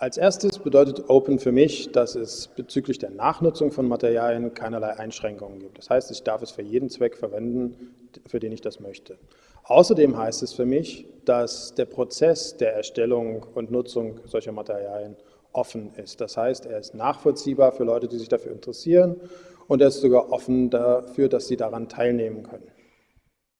Als erstes bedeutet Open für mich, dass es bezüglich der Nachnutzung von Materialien keinerlei Einschränkungen gibt. Das heißt, ich darf es für jeden Zweck verwenden, für den ich das möchte. Außerdem heißt es für mich, dass der Prozess der Erstellung und Nutzung solcher Materialien offen ist. Das heißt, er ist nachvollziehbar für Leute, die sich dafür interessieren und er ist sogar offen dafür, dass sie daran teilnehmen können.